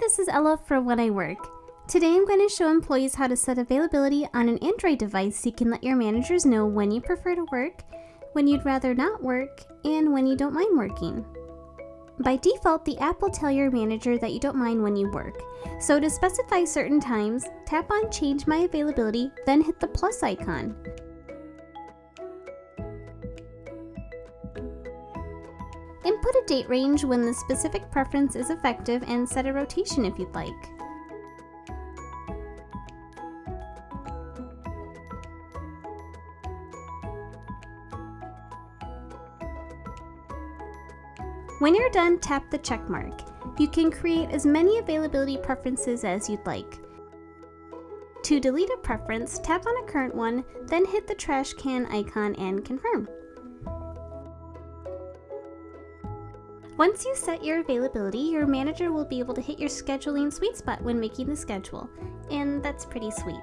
this is Ella from When I Work. Today I'm going to show employees how to set availability on an Android device so you can let your managers know when you prefer to work, when you'd rather not work, and when you don't mind working. By default, the app will tell your manager that you don't mind when you work. So to specify certain times, tap on Change My Availability, then hit the plus icon. Input a date range when the specific preference is effective and set a rotation if you'd like. When you're done, tap the check mark. You can create as many availability preferences as you'd like. To delete a preference, tap on a current one, then hit the trash can icon and confirm. Once you set your availability, your manager will be able to hit your scheduling sweet spot when making the schedule, and that's pretty sweet.